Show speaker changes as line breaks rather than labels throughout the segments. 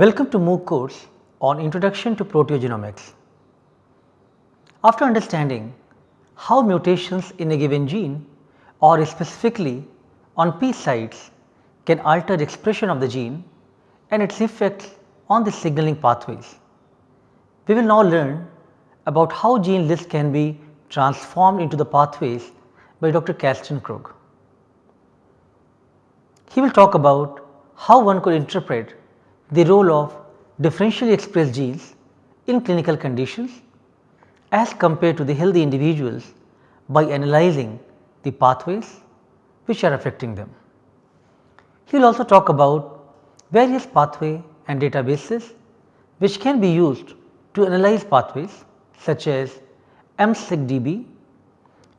Welcome to MOOC course on Introduction to Proteogenomics. After understanding how mutations in a given gene or specifically on P sites can alter expression of the gene and its effects on the signaling pathways, we will now learn about how gene lists can be transformed into the pathways by Dr. Karsten Krug. He will talk about how one could interpret the role of differentially expressed genes in clinical conditions as compared to the healthy individuals by analyzing the pathways which are affecting them. He will also talk about various pathway and databases which can be used to analyze pathways such as MSigDB,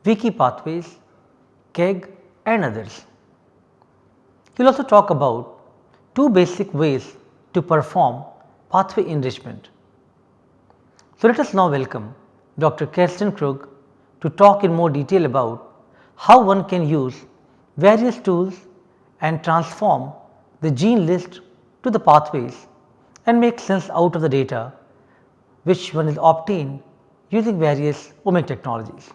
Wiki pathways, KEGG and others. He will also talk about two basic ways to perform pathway enrichment. So, let us now welcome Dr. Karsten Krug to talk in more detail about how one can use various tools and transform the gene list to the pathways and make sense out of the data which one is obtained using various omic technologies.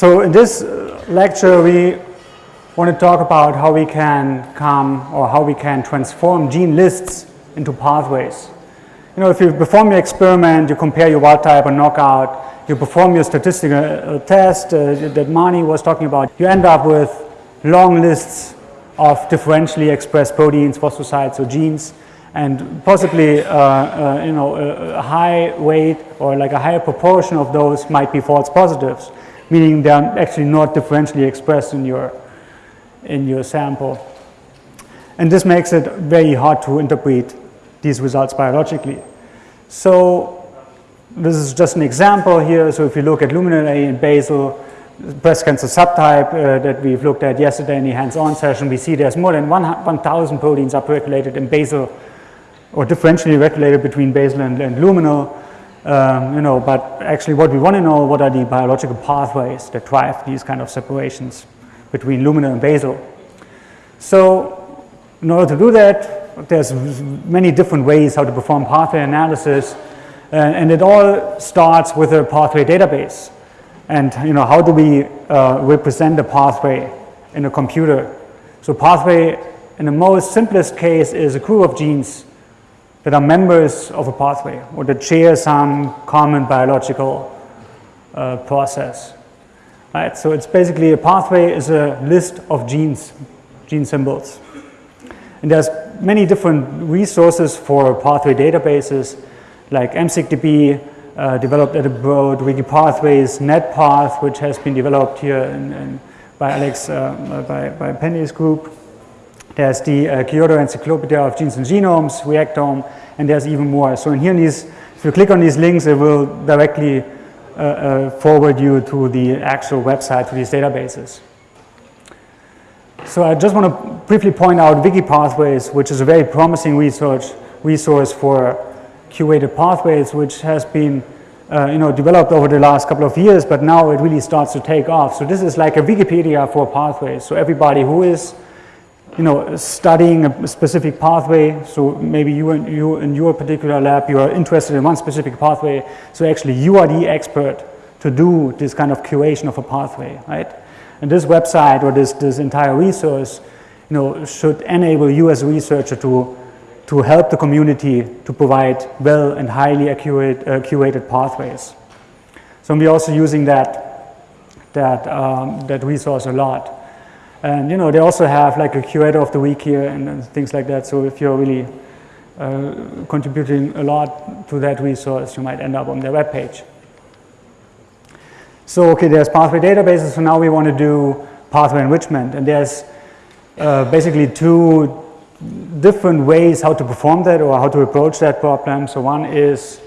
So, in this uh, lecture we want to talk about how we can come or how we can transform gene lists into pathways. You know if you perform your experiment, you compare your wild type or knockout, you perform your statistical uh, test uh, that Mani was talking about, you end up with long lists of differentially expressed proteins, phosphosites or genes and possibly uh, uh, you know a high weight or like a higher proportion of those might be false positives meaning they are actually not differentially expressed in your, in your sample. And this makes it very hard to interpret these results biologically. So this is just an example here. So if you look at luminal A and basal breast cancer subtype uh, that we've looked at yesterday in the hands-on session, we see there's more than 1,000 proteins upregulated in basal or differentially regulated between basal and, and luminal. Um, you know, but actually what we want to know, what are the biological pathways that drive these kind of separations between luminal and basal. So in order to do that, there's many different ways how to perform pathway analysis and it all starts with a pathway database. And you know, how do we uh, represent a pathway in a computer? So pathway in the most simplest case is a group of genes that are members of a pathway or that share some common biological uh, process. Right? So it's basically a pathway is a list of genes, gene symbols. And there's many different resources for pathway databases like MSigDB uh, developed at Broad, Wikipathways, NetPath which has been developed here in, in, by Alex, uh, by, by Pandey's group. There's the uh, Kyoto Encyclopedia of Genes and Genomes, Reactome, and there's even more. So in here, these, if you click on these links, it will directly uh, uh, forward you to the actual website for these databases. So I just want to briefly point out Wikipathways, which is a very promising research resource for curated pathways, which has been uh, you know, developed over the last couple of years, but now it really starts to take off. So this is like a Wikipedia for pathways. So everybody who is you know, studying a specific pathway. So maybe you and you in your particular lab, you are interested in one specific pathway. So actually you are the expert to do this kind of curation of a pathway, right? And this website or this, this entire resource, you know, should enable you as a researcher to, to help the community to provide well and highly accurate, uh, curated pathways. So we're also using that, that, um, that resource a lot. And you know, they also have like a curator of the week here and, and things like that. So if you're really uh, contributing a lot to that resource, you might end up on their web page. So okay, there's pathway databases. So now we want to do pathway enrichment, and there's uh, basically two different ways how to perform that or how to approach that problem. So one is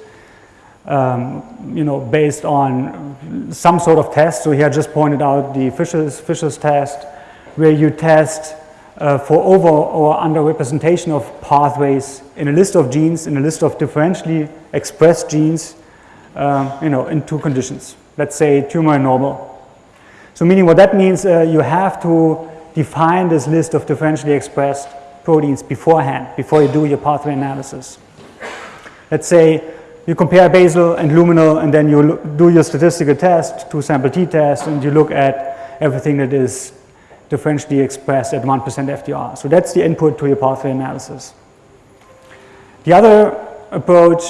um, you know, based on some sort of test. So here I just pointed out the Fisher's, Fisher's test where you test uh, for over or under representation of pathways in a list of genes, in a list of differentially expressed genes, um, you know, in two conditions. Let's say tumor and normal. So meaning what that means, uh, you have to define this list of differentially expressed proteins beforehand, before you do your pathway analysis. Let's say you compare basal and luminal and then you do your statistical test, two sample t-test, and you look at everything that is differentially expressed at 1% FDR. So that's the input to your pathway analysis. The other approach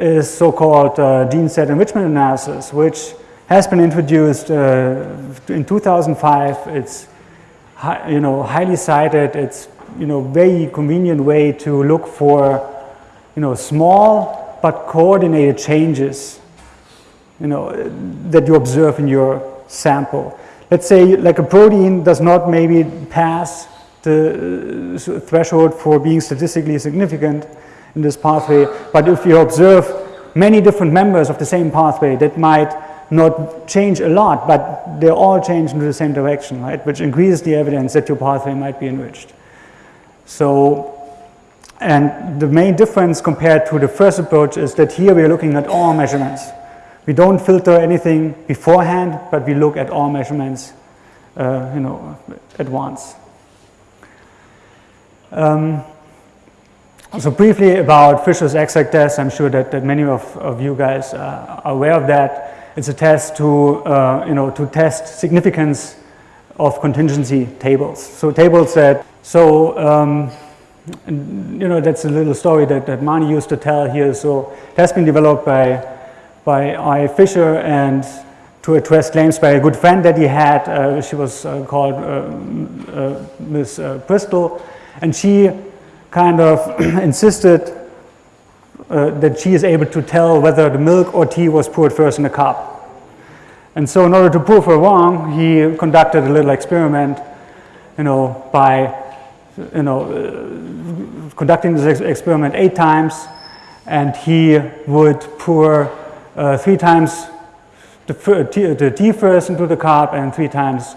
is so-called uh, gene set enrichment analysis, which has been introduced uh, in 2005. It's you know highly cited. It's you know very convenient way to look for you know small but coordinated changes you know that you observe in your sample. Let's say like a protein does not maybe pass the uh, threshold for being statistically significant in this pathway, but if you observe many different members of the same pathway that might not change a lot, but they all change in the same direction, right? Which increases the evidence that your pathway might be enriched. So, and the main difference compared to the first approach is that here we are looking at all measurements. We don't filter anything beforehand, but we look at all measurements, uh, you know, at once. Um, so briefly about Fisher's exact test, I'm sure that, that many of, of you guys uh, are aware of that. It's a test to, uh, you know, to test significance of contingency tables. So tables that, so, um, you know, that's a little story that, that Mani used to tell here. So it has been developed by, by I. Fisher and to address claims by a good friend that he had. Uh, she was uh, called uh, uh, Miss Bristol. And she kind of insisted uh, that she is able to tell whether the milk or tea was poured first in a cup. And so in order to prove her wrong, he conducted a little experiment, you know, by, you know, uh, conducting this ex experiment eight times, and he would pour uh, three times the tea, the tea first into the cup and three times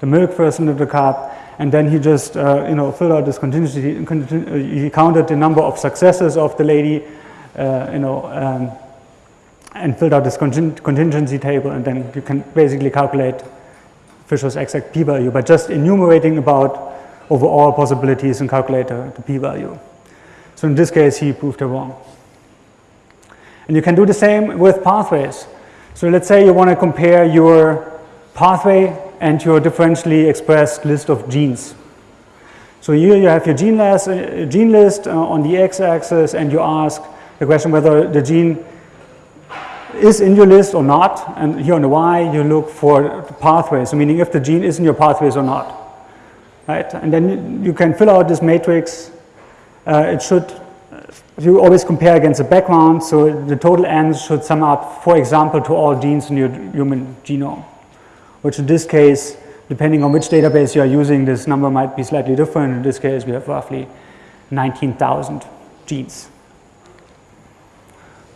the milk first into the cup, and then he just, uh, you know, filled out this contingency, he counted the number of successes of the lady, uh, you know, um, and filled out this contingency table, and then you can basically calculate Fisher's exact p-value by just enumerating about over all possibilities and calculate the p-value. So in this case, he proved it wrong. And you can do the same with pathways. So let's say you want to compare your pathway and your differentially expressed list of genes. So here you have your gene list, uh, gene list uh, on the x-axis and you ask the question whether the gene is in your list or not. And here on the y you look for the pathways, meaning if the gene is in your pathways or not. Right? And then you can fill out this matrix. Uh, it should, you always compare against the background, so the total ends should sum up, for example, to all genes in your human genome which in this case, depending on which database you are using, this number might be slightly different. In this case, we have roughly 19,000 genes.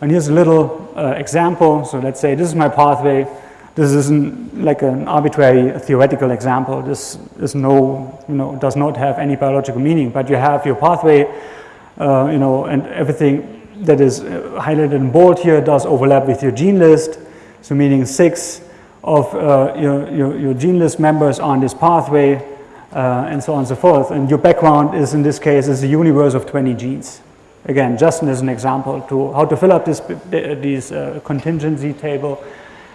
And here's a little uh, example. So let's say this is my pathway. This isn't like an arbitrary theoretical example. This is no, you know, does not have any biological meaning, but you have your pathway, uh, you know, and everything that is uh, highlighted in bold here does overlap with your gene list. So meaning six of uh, your, your, your, gene list members are on this pathway uh, and so on and so forth. And your background is in this case is a universe of 20 genes. Again, just as an example to how to fill up this, uh, contingency table.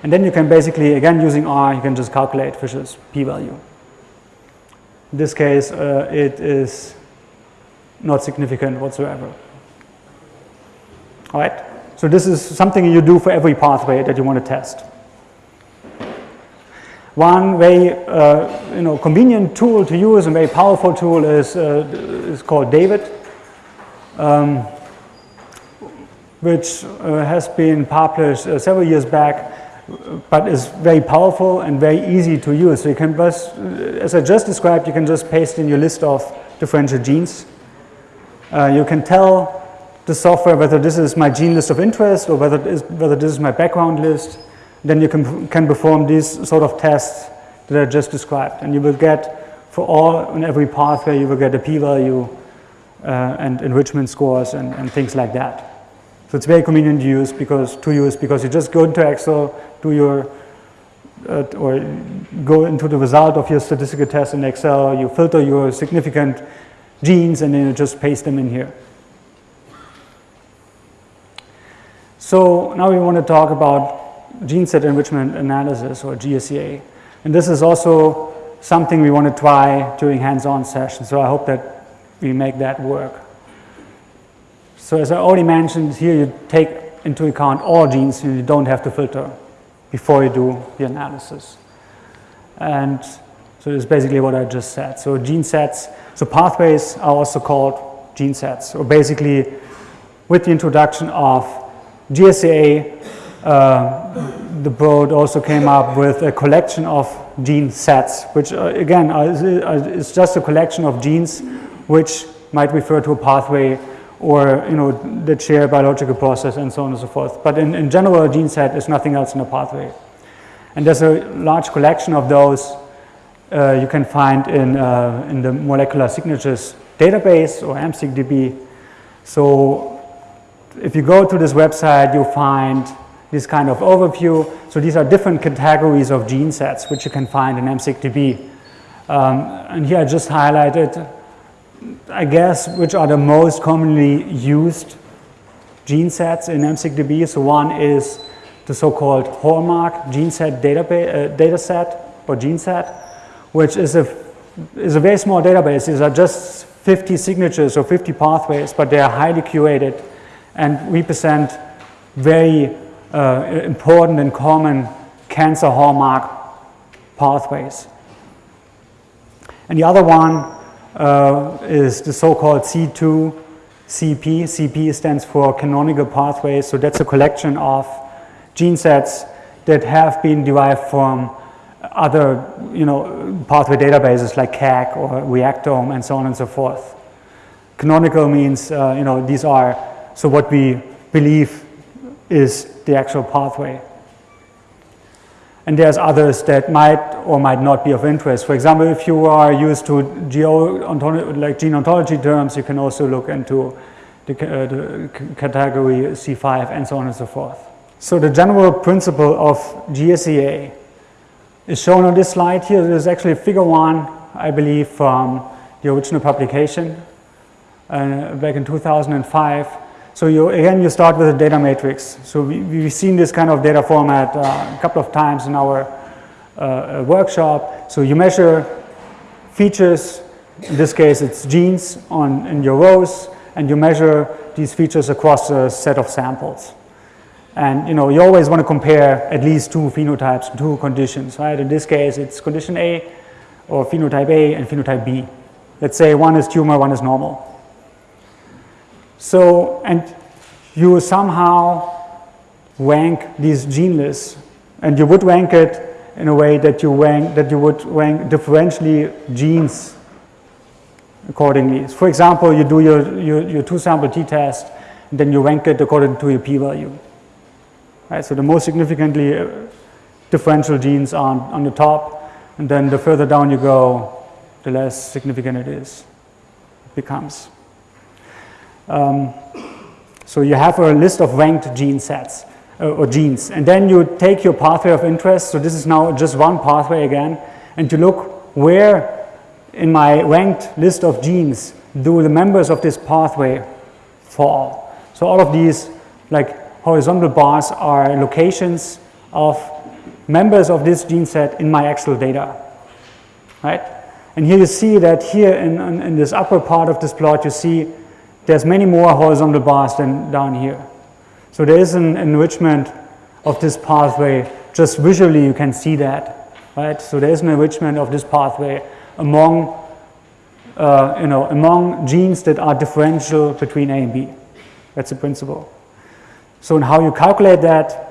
And then you can basically, again using R, you can just calculate Fisher's p-value. In this case, it is not significant whatsoever. All right? So this is something you do for every pathway that you want to test. One very uh, you know, convenient tool to use, a very powerful tool is, uh, is called David, um, which uh, has been published uh, several years back, but is very powerful and very easy to use. So you can just, uh, as I just described, you can just paste in your list of differential genes. Uh, you can tell the software whether this is my gene list of interest or whether, whether this is my background list then you can, can perform these sort of tests that I just described. And you will get, for all and every pathway, you will get a p-value uh, and enrichment scores and, and things like that. So it's very convenient to use because to use because you just go into Excel, do your uh, or go into the result of your statistical test in Excel, you filter your significant genes and then you just paste them in here. So now we want to talk about gene set enrichment analysis or GSEA. And this is also something we want to try during hands-on sessions. So I hope that we make that work. So as I already mentioned, here you take into account all genes and you don't have to filter before you do the analysis. And so it's basically what I just said. So gene sets, so pathways are also called gene sets. So basically with the introduction of GSEA, uh, the Broad also came up with a collection of gene sets, which uh, again is just a collection of genes which might refer to a pathway or you know that share biological process and so on and so forth. But in, in general, a gene set is nothing else than a pathway. And there's a large collection of those uh, you can find in, uh, in the molecular signatures database or MSigDB. So if you go to this website, you'll find this kind of overview. So these are different categories of gene sets which you can find in MSigDB. Um, and here I just highlighted, I guess, which are the most commonly used gene sets in MSigDB. So one is the so-called hallmark gene set database, uh, data set or gene set, which is a, is a very small database. These are just 50 signatures or 50 pathways, but they are highly curated and represent very uh, important and common cancer hallmark pathways. And the other one uh, is the so-called C2 CP. CP stands for canonical pathways. So that's a collection of gene sets that have been derived from other, you know, pathway databases like KEGG or Reactome and so on and so forth. Canonical means, uh, you know, these are, so what we believe is the actual pathway. And there's others that might or might not be of interest. For example, if you are used to GO like gene ontology terms, you can also look into the, uh, the category C5 and so on and so forth. So the general principle of GSEA is shown on this slide here. Actually figure one, I believe, from the original publication uh, back in 2005. So you, again, you start with a data matrix. So we, we've seen this kind of data format uh, a couple of times in our uh, workshop. So you measure features, in this case it's genes on, in your rows, and you measure these features across a set of samples. And you know, you always want to compare at least two phenotypes, two conditions, right? In this case, it's condition A or phenotype A and phenotype B. Let's say one is tumor, one is normal. So, and you somehow rank these gene lists, and you would rank it in a way that you rank that you would rank differentially genes accordingly. For example, you do your, your, your two sample t-test, then you rank it according to your p-value. Right, so the most significantly uh, differential genes are on the top, and then the further down you go, the less significant it is, it becomes. Um, so you have a list of ranked gene sets uh, or genes, and then you take your pathway of interest. So this is now just one pathway again, and you look where in my ranked list of genes do the members of this pathway fall. So all of these like horizontal bars are locations of members of this gene set in my Excel data, right? And here you see that here in, in, in this upper part of this plot, you see there's many more horizontal bars than down here. So there is an enrichment of this pathway. Just visually you can see that, right? So there is an enrichment of this pathway among, uh, you know, among genes that are differential between A and B. That's the principle. So in how you calculate that,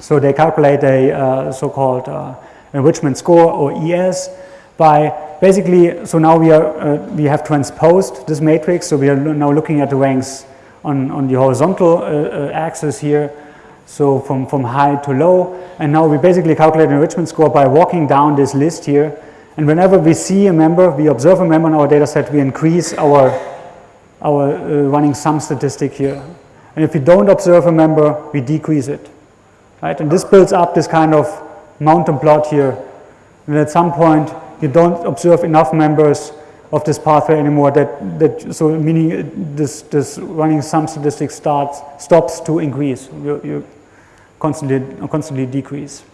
so they calculate a uh, so-called uh, enrichment score or ES by basically, so now we, are, uh, we have transposed this matrix, so we are now looking at the ranks on, on the horizontal uh, uh, axis here, so from, from high to low, and now we basically calculate an enrichment score by walking down this list here, and whenever we see a member, we observe a member in our data set, we increase our, our uh, running sum statistic here. And if we don't observe a member, we decrease it, right? And this builds up this kind of mountain plot here and at some point you don't observe enough members of this pathway anymore that, that so meaning uh, this, this running sum statistic starts, stops to increase, you, you constantly, constantly decrease.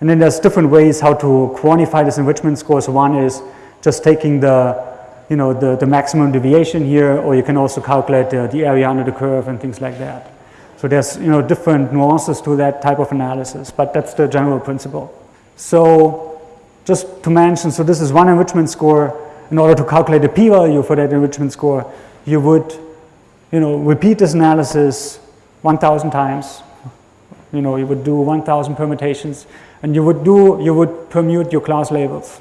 And then there's different ways how to quantify this enrichment scores. One is just taking the, you know, the, the maximum deviation here, or you can also calculate the, the area under the curve and things like that. So there's, you know, different nuances to that type of analysis, but that's the general principle. So just to mention, so this is one enrichment score. In order to calculate the p-value for that enrichment score, you would, you know, repeat this analysis 1,000 times. You know, you would do 1,000 permutations, and you would do, you would permute your class labels.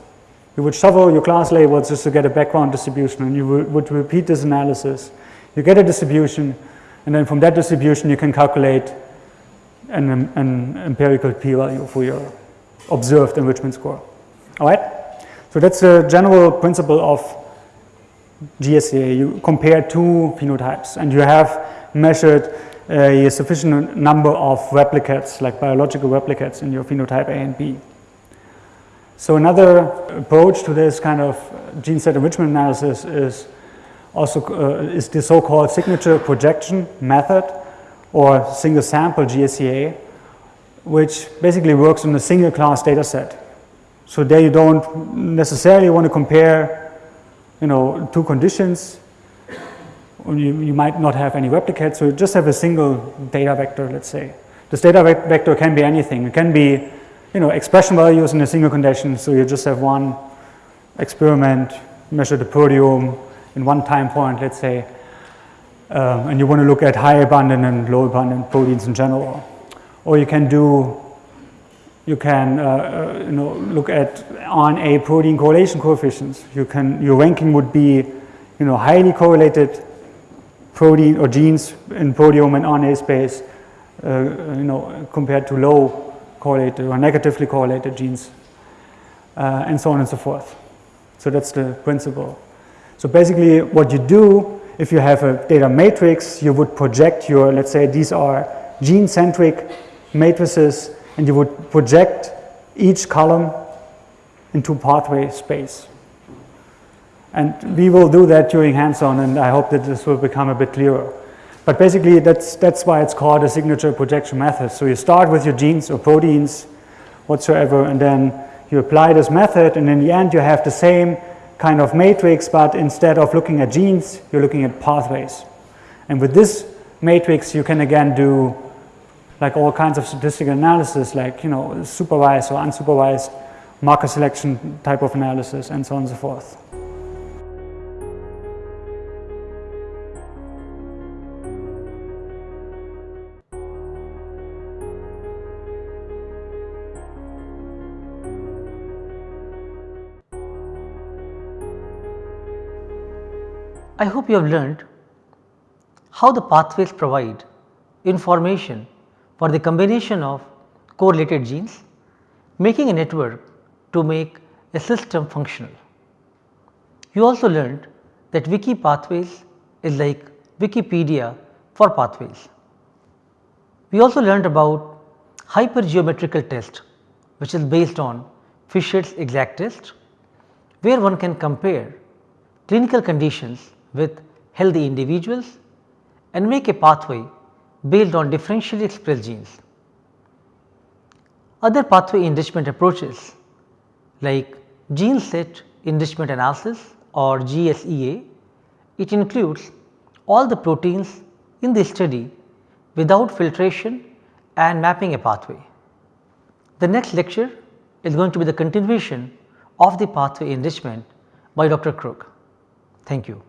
You would shuffle your class labels just to get a background distribution, and you would repeat this analysis. You get a distribution, and then from that distribution, you can calculate an, an empirical p-value for your observed enrichment score. All right? So that's the general principle of GSEA. You compare two phenotypes and you have measured a sufficient number of replicates, like biological replicates in your phenotype A and B. So another approach to this kind of gene set enrichment analysis is also uh, is the so-called signature projection method or single sample GSEA, which basically works on a single class data set. So there you don't necessarily want to compare, you know, two conditions. You, you might not have any replicates, so you just have a single data vector, let's say. This data vector can be anything. It can be, you know, expression values in a single condition, so you just have one experiment, measure the proteome in one time point, let's say, um, and you want to look at high abundant and low abundant proteins in general. Or you can do you can uh, uh, you know, look at RNA protein correlation coefficients. You can, your ranking would be you know, highly correlated protein or genes in proteome and RNA space uh, you know, compared to low correlated or negatively correlated genes uh, and so on and so forth. So that's the principle. So basically what you do if you have a data matrix, you would project your, let's say these are gene-centric matrices and you would project each column into pathway space. And we will do that during hands-on and I hope that this will become a bit clearer. But basically that's, that's why it's called a signature projection method. So you start with your genes or proteins whatsoever and then you apply this method and in the end you have the same kind of matrix but instead of looking at genes you're looking at pathways. And with this matrix you can again do like all kinds of statistical analysis, like, you know, supervised or unsupervised marker selection type of analysis and so on and so forth.
I hope you have learned how the pathways provide information for the combination of correlated genes making a network to make a system functional. You also learned that wiki pathways is like Wikipedia for pathways. We also learned about hypergeometrical test which is based on Fisher's exact test where one can compare clinical conditions with healthy individuals and make a pathway based on differentially expressed genes. Other pathway enrichment approaches like gene set enrichment analysis or GSEA, it includes all the proteins in the study without filtration and mapping a pathway. The next lecture is going to be the continuation of the pathway enrichment by Dr. Krug. Thank you.